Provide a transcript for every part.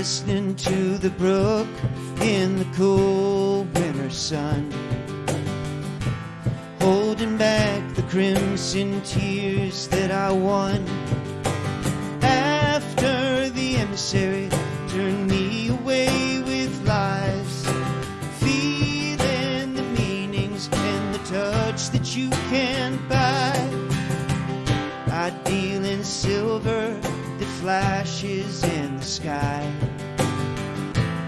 listening to the brook in the cool winter sun, holding back the crimson tears that I won. After the emissary turned me away with lies, feeling the meanings and the touch that you can't buy. I deal in silver flashes in the sky.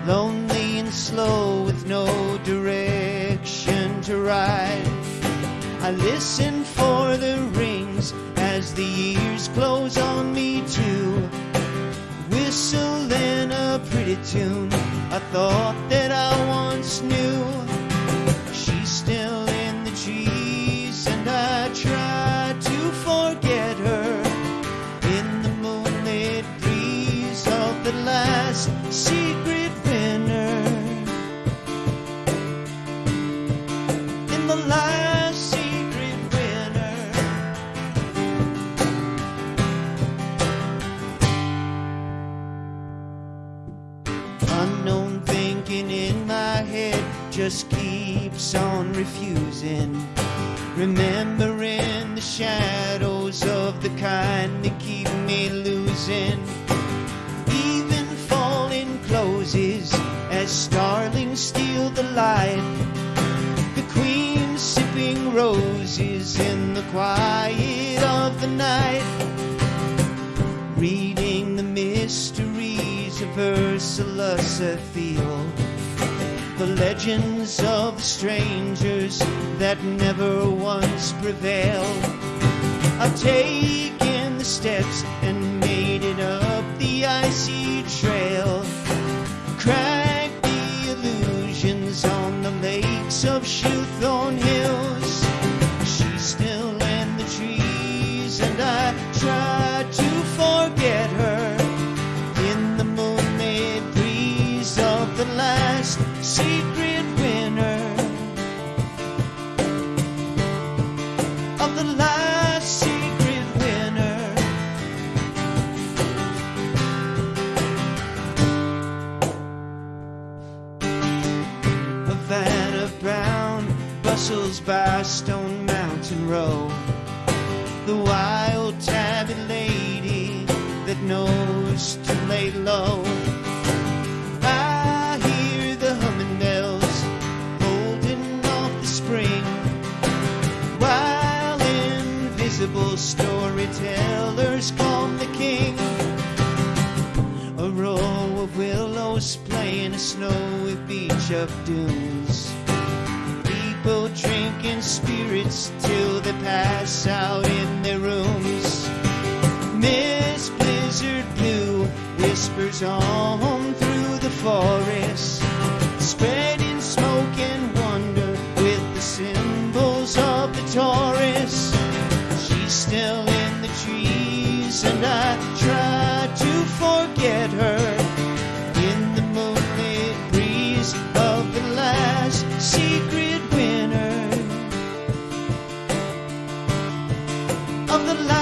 Lonely and slow with no direction to ride. I listen for the rings as the years close on me too. Whistling a pretty tune, I thought that I once knew. Secret winter. In the last secret winter. Unknown thinking in my head just keeps on refusing. Remembering the shadows of the kind that keep me losing. Closes as starlings steal the light. The queen sipping roses in the quiet of the night reading the mysteries of Ursula Field, the legends of strangers that never once prevailed. I've taken the steps and by Stone Mountain Road. The wild tabby lady that knows to lay low. I hear the humming bells holding off the spring. While invisible storytellers calm the king. A row of willows playing a snowy beach of dunes. People drinking spirits till they pass out in their rooms. Miss Blizzard Blue whispers on through the forest, spreading smoke and wonder with the symbols of the Taurus. She's still in the trees, and I try the last